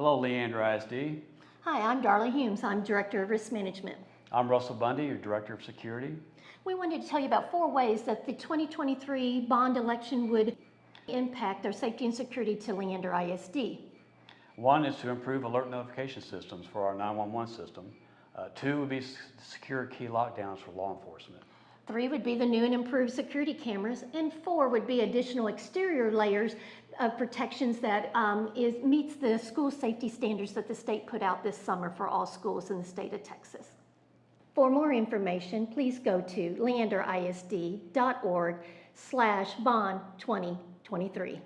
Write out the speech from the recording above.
Hello, Leander ISD. Hi, I'm Darla Humes. I'm Director of Risk Management. I'm Russell Bundy, your Director of Security. We wanted to tell you about four ways that the 2023 bond election would impact our safety and security to Leander ISD. One is to improve alert notification systems for our 911 system. Uh, two would be secure key lockdowns for law enforcement. Three would be the new and improved security cameras, and four would be additional exterior layers of protections that um, is, meets the school safety standards that the state put out this summer for all schools in the state of Texas. For more information, please go to leanderisd.org slash bond 2023.